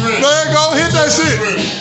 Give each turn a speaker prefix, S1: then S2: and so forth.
S1: Go ahead, go hit that shit.